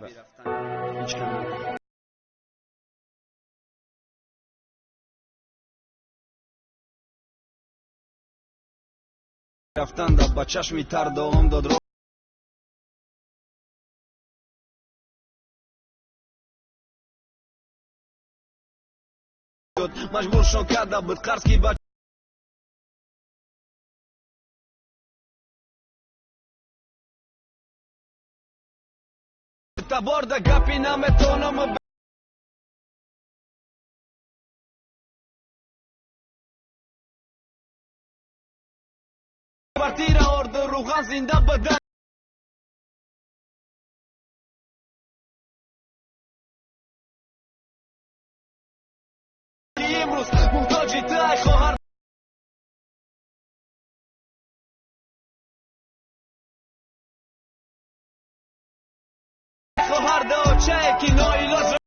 رفتن دا با рафтанда ба чашми тар долом дод маҷбуршон карда буд қарзки ба таборда гапи наметонам کvartira orada ruhan zinda badan. امروز محتاجی تای خواهر خواهر دا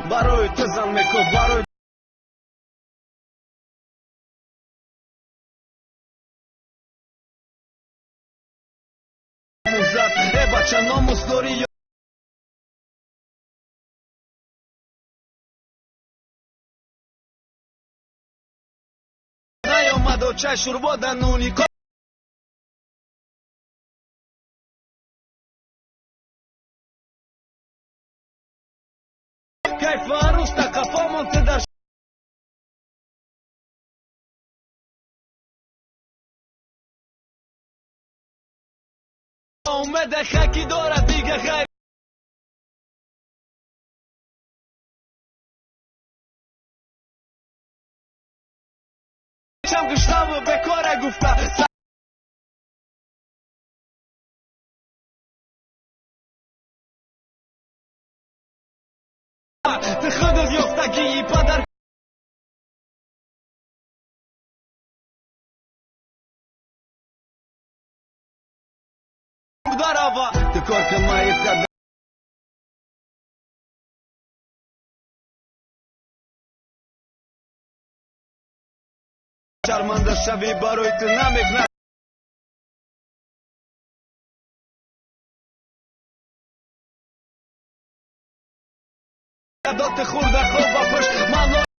Baroj tezan neko baroj Zat ebačan omu storio Najo mado čaj šurbodanu niko عروس تا کفا مانده در اومده خاکی داره دیگه خیر شم گشتم و به کار خودت یافتگی پدر داروا تو کار که مایت شرمنده شوی برای تو نمی‌کنه داد خورده خوب و پشت من